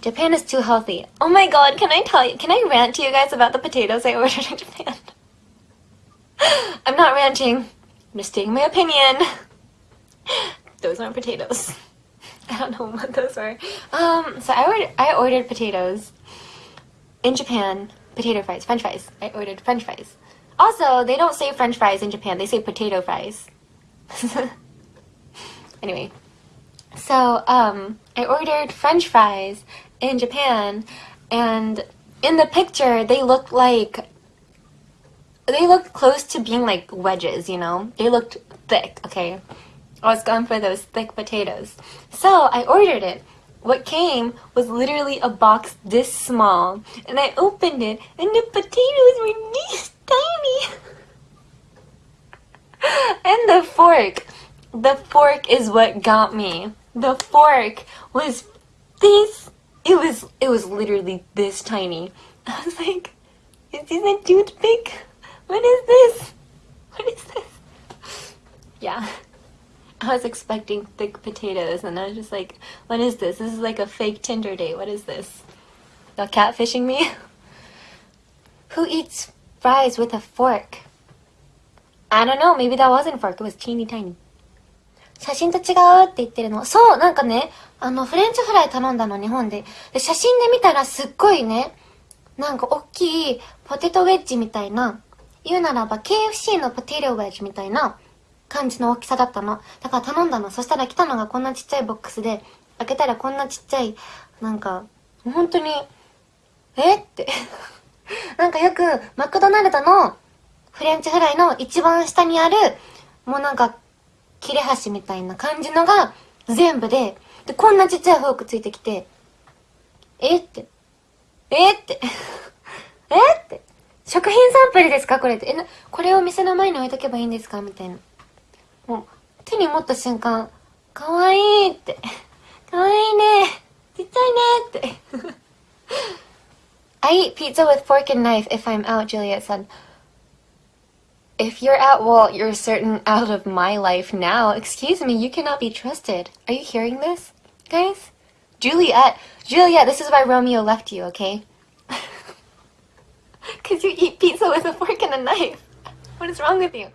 Japan is too healthy. Oh my god, can I tell you, can I rant to you guys about the potatoes I ordered in Japan? I'm not ranting. I'm just stating my opinion. Those aren't potatoes. I don't know what those are. Um, so I ordered, I ordered potatoes in Japan. Potato fries, french fries. I ordered french fries. Also, they don't say french fries in Japan. They say potato fries. anyway. So, um, I ordered french fries in Japan and in the picture they looked like they looked close to being like wedges, you know? They looked thick, okay? I was going for those thick potatoes. So I ordered it. What came was literally a box this small. And I opened it and the potatoes were this tiny. and the fork. The fork is what got me. The fork was this. It was, it was literally this tiny. I was like, is this a toothpick? What is this? What is this? Yeah. I was expecting thick potatoes and I was just like, what is this? This is like a fake Tinder date. What is this? Y'all catfishing me? Who eats fries with a fork? I don't know. Maybe that wasn't fork. It was teeny tiny. 写真と違うって言ってるの。そう、なんかね、あの、フレンチフライ頼んだの、日本で。で、写真で見たらすっごいね、なんか大きいポテトウェッジみたいな、言うならば KFC のポテトウェッジみたいな感じの大きさだったの。だから頼んだの。そしたら来たのがこんなちっちゃいボックスで、開けたらこんなちっちゃい、なんか、本当に、えって。なんかよく、マクドナルドのフレンチフライの一番下にある、もうなんか、切れ端みたいな感じのが全部で、で、こんなちっちゃいフォークついてきて、えって。えって えって。食品サンプルですか？これって。え、な、これを店の前に置いとけばいいんですか？みたいな。もう、手に持った瞬間、かわいいって。かわいいね。ちっちゃいねって。I eat pizza with fork and knife if I'm out, Juliet said. If you're at Walt, you're certain out of my life now. Excuse me, you cannot be trusted. Are you hearing this, guys? Juliet, Juliet, this is why Romeo left you, okay? Because you eat pizza with a fork and a knife. What is wrong with you?